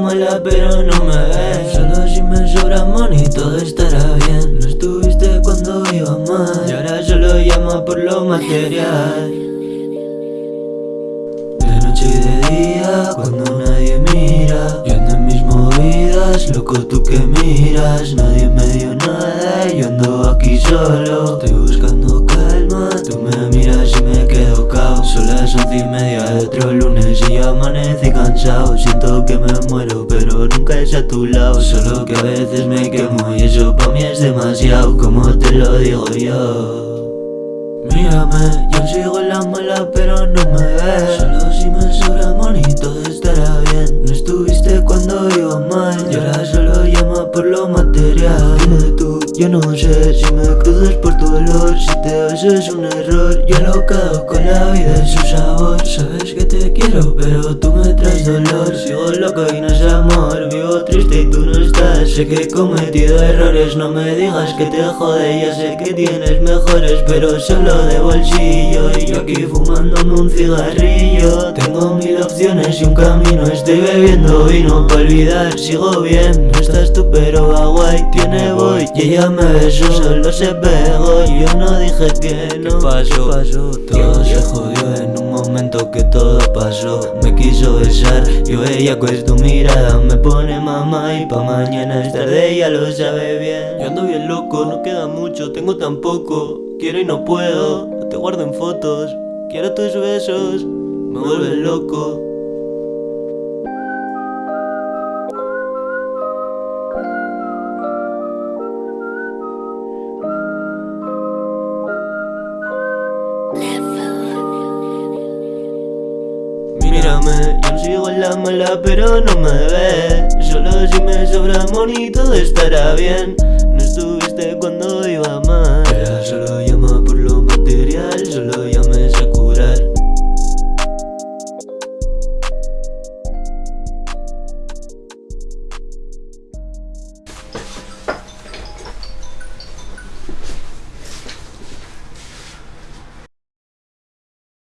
mala pero no me ves. Solo si me sobra money todo estará bien. No estuviste cuando iba mal Y ahora solo llama por lo material. De noche y de día cuando nadie mira. Yo ando en mis movidas, loco tú que miras. Nadie me dio nada y yo ando aquí solo. Estoy buscando calma, tú me miras las once y media de otro lunes y amanecí cansado. Siento que me muero pero nunca es a tu lado. Solo que a veces me quemo y eso pa' mí es demasiado. Como te lo digo yo. Mírame, yo sigo en la mala pero no me ves. Solo si me sobra money todo estará yo no sé si me cruzas por tu dolor Si te beso es un error. Yo alocado con la vida y su sabor Sabes que te quiero pero tú me traes dolor. Sigo loco y no es amor. Vivo triste y tú no estás. Sé que he cometido errores. No me digas que te jode. Ya sé que tienes mejores Pero solo de bolsillo. Y yo aquí fumándome un cigarrillo. Tengo mil opciones y un camino. Estoy bebiendo vino para olvidar. Sigo bien, no estás tú pero va guay. Tiene voy. Y ella me besó. Solo se pegó. Y yo no dije que no. ¿Qué pasó? Todo se jodió en Me quiso besar, yo ella con tu mirada Me pone mamá y pa' mañana es tarde ya lo sabe bien. Yo ando bien loco, no queda mucho, tengo tan poco Quiero y no puedo, te guardo en fotos Quiero tus besos, me vuelve loco Mírame, yo sigo en la mala pero no me ves Solo si me sobra money todo estará bien. No estuviste cuando